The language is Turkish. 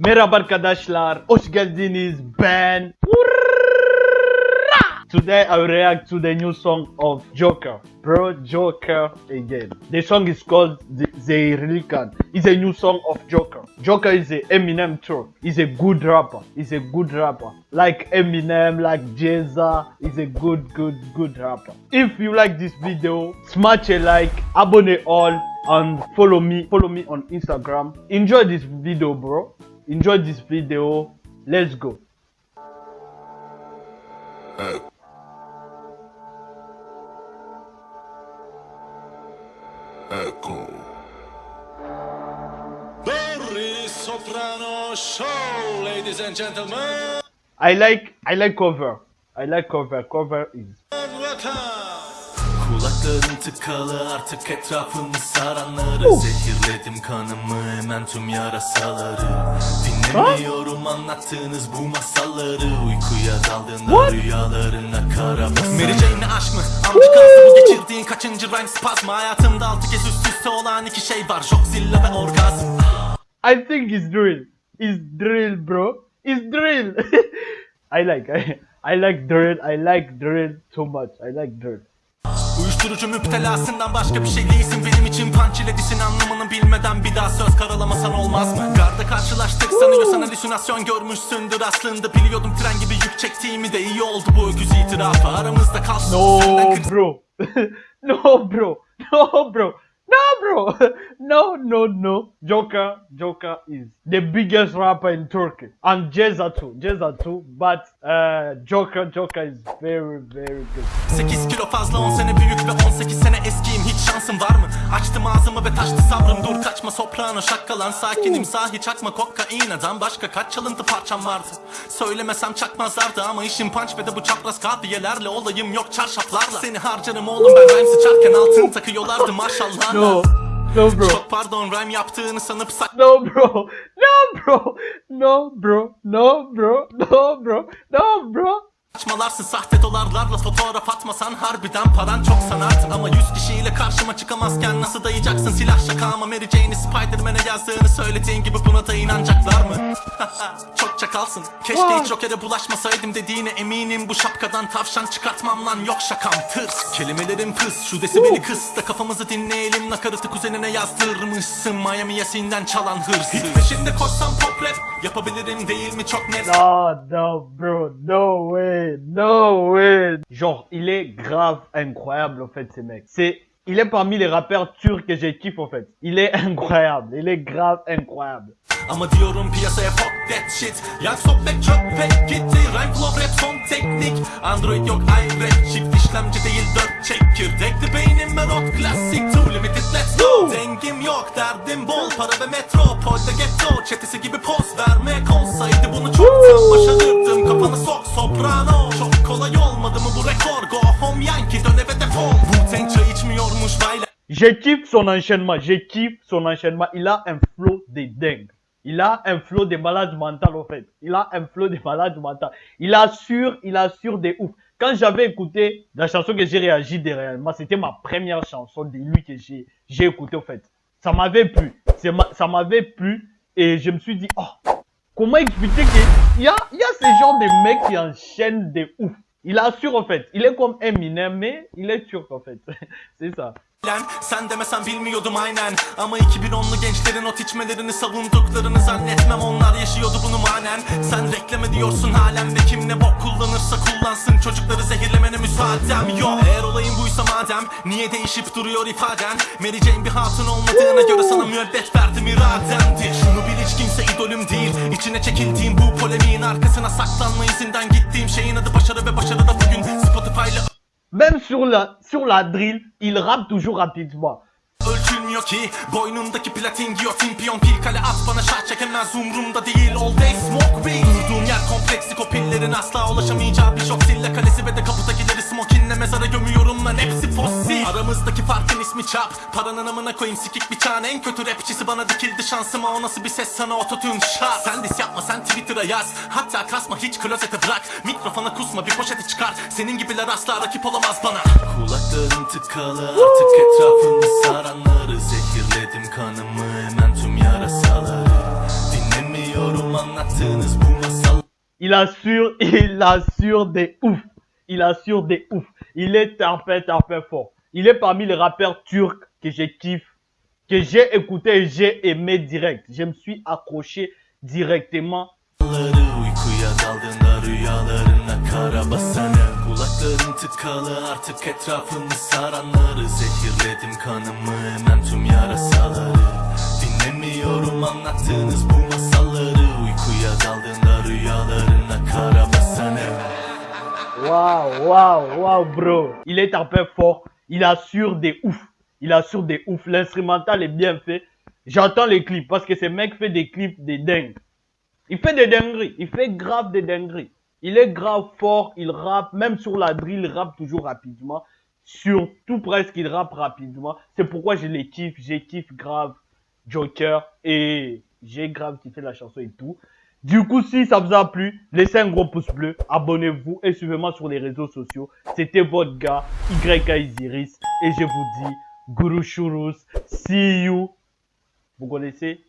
Merhaba arkadaşlar, hoş geldiniz. Ben Today I will react to the new song of Joker. Bro, Joker again. The song is called The, Relican. It's a new song of Joker. Joker is a Eminem tour. He's a good rapper. He's a good rapper. Like Eminem, like Jeza. He's a good, good, good rapper. If you like this video, smash a like, abonne all, and follow me. Follow me on Instagram. Enjoy this video, bro. Enjoy this video. Let's go. Barry Soprano Show, ladies and gentlemen. I like I like cover. I like cover. Cover is Kulaklarım tıkalı artık etrafımı saranları Zehirledim kanımı hemen tüm yarasaları Dinlemiyorum anlattığınız bu masalları Uykuya daldığında rüyalarına kara basar Mary Jane'le aşk mı? Amcık bu geçirdiğin kaçıncı rhyme spazmı Hayatımda altı kez üst üste olan iki şey var Joxilla ve orgazm I think it's drill. It's drill, bro. It's drill. I like I, I like drill. I like drill too much. I like drill. Uyuşturucu müptelasından başka bir şey değilsin benim için punch ile disin anlamını bilmeden bir daha söz karalamasan olmaz mı? Garda karşılaştık sanıyorsan halüsinasyon görmüşsündür aslında biliyordum tren gibi yük çektiğimi de iyi oldu bu öküz itirafı aramızda kalsın No, bro. no, bro. No, bro. No, bro. No, no, no. Joker, Joker is the biggest rapper in Turkey, and Jeza too. Jeza too. But uh, Joker, Joker is very, very good. 8 kilo fazla 10 sene büyük ve 18 sene eskiyim hiç şansım var mı? Açtım ağzımı ve taştı sabrım dur kaçma soprano şakkalan sakinim sahi çakma kokaineden başka kaç çalıntı parçam vardı Söylemesem çakmazlardı ama işim punch ve de bu çapraz kadiyelerle olayım yok çarşaflarla Seni harcarım oğlum ben rhyme sıçarken altın takıyorlardı maşallah No, no, bro. Çok pardon rhyme yaptığını sanıp sak No, bro. No, bro. No, bro. No, bro. No, bro. No, bro. Saçmalarsın sahte dolarlarla fotoğraf atmasan harbiden paran çok sanardı Ama yüz kişiyle karşıma çıkamazken nasıl dayayacaksın silah şaka ama Mary Jane'i Spiderman'e yazdığını söylediğin gibi buna da inanacaklar mı? çok çakalsın. Keşke hiç Joker'e bulaşmasaydım dediğine eminim. Bu şapkadan tavşan çıkartmam lan. Yok şakam tırs. Kelimelerim pıs şu desibeli kıs da kafamızı dinleyelim. Nakaratı kuzenine yazdırmışsın. Miami yasinden çalan hırs Hit peşinde koşsam pop rap yapabilirim değil mi? Çok net. No, no, bro. No way. No way. Genre, il est grave incroyable, en fait, ce mec. C'est, il est parmi les rappeurs turcs que je kiffe, en fait. Il est incroyable. Il est grave incroyable. That shit. Yak sohbet çöpe gitti. Rhyme flow rap son teknik. Android yok iRap Çift işlemci değil dört çekirdekli beynime rock klasik Too limited let's go. Dengim yok derdim bol. Para ve metropolde ghetto. Çetesi gibi poz vermek olsaydı Bunu çoktan başarırdım. Kafanı sok soprano. Çok kolay olmadı mı bu rekor? Go home yankee dön eve defol. Wu-Tang çay içmiyormuş bayla Je kiffe son enchaînement. Je kiffe son enchaînement. Il a un flow de dingue. Il a un flow de malade mental, en fait. Il a un flow de malade mental. Il assure, il assure des ouf. Quand j'avais écouté la chanson que j'ai réagi derrière c'était ma première chanson de lui que j'ai, j'ai écouté, en fait. Ça m'avait plu. Ça m'avait plu. Et je me suis dit, oh, comment expliquer qu'il y a, y a ce genre de mec qui enchaîne des ouf. Il assure, en fait. Il est comme Eminem, mais il est turc, en fait. C'est ça. Lan Sen demesen bilmiyordum aynen. Ama 2010'lu gençlerin ot içmelerini savunduklarını zannetmem. Onlar yaşıyordu bunu manen. Sen reklame diyorsun halen ve kim ne bok kullanırsa kullansın. Çocukları zehirlemene müsaadem yok. Eğer olayın buysa madem niye değişip duruyor ifaden? Mary Jane bir hatun olmadığına göre sana müebbet verdim irademdir. Şunu bil hiç kimse idolüm değil. İçine çekildiğim bu polemiğin arkasına saklanma izinden Gittiğim şeyin adı başarı ve başarı da bugün. Spotify'la Même sur la, sur la drill, il rappe toujours rapidement. Ölçülmüyor ki boynundaki platin giyotin piyon pil kale at bana şah çekemez umrumda değil all day smoke weed Durduğum yer kompleksik o pillerin asla ulaşamayacağı bir şok sille kalesi ve de kapıdakileri smokinle mezara gömüyorum lan hepsi fosil. Aramızdaki farkın ismi çap. Paranın amına koyayım sikik bir çan en kötü rapçisi bana dikildi şansıma. O nasıl bir ses? Sana ototune şart. Sen dis yapma sen Twitter'a yaz. Hatta kasma hiç klozete bırak. Mikrofona kusma bir poşete çıkar. Senin gibiler asla rakip olamaz bana. Kulaklarım tıkalı artık etrafımı saranları. Zehirledim kanımı hemen tüm yarasaları. Dinlemiyorum anlattığınız bu masal Il assure, il assure des ouf. Il assure des ouf. Il est tapé, tapé fort. Il est parmi les rappeurs turcs que je kiffe, que j'ai écouté et j'ai aimé direct. Je me suis accroché directement. Waouh, waouh, bro. Il est tapé fort. Il assure des ouf. Il assure des ouf. L'instrumental est bien fait. J'entends les clips parce que ce mec fait des clips de dingue. Il fait des dingueries. Il fait grave des dingueries. Il est grave fort. Il rappe. Même sur la drill, il rappe toujours rapidement. Sur tout presque, il rappe rapidement. C'est pourquoi je les kiffe. J'ai kiffe grave Joker. Et j'ai grave kiffé la chanson et tout. Du coup, si ça vous a plu, laissez un gros pouce bleu, abonnez-vous et suivez-moi sur les réseaux sociaux. C'était votre gars, YK Isiris, et je vous dis, Guru Shurus, see you. Vous connaissez?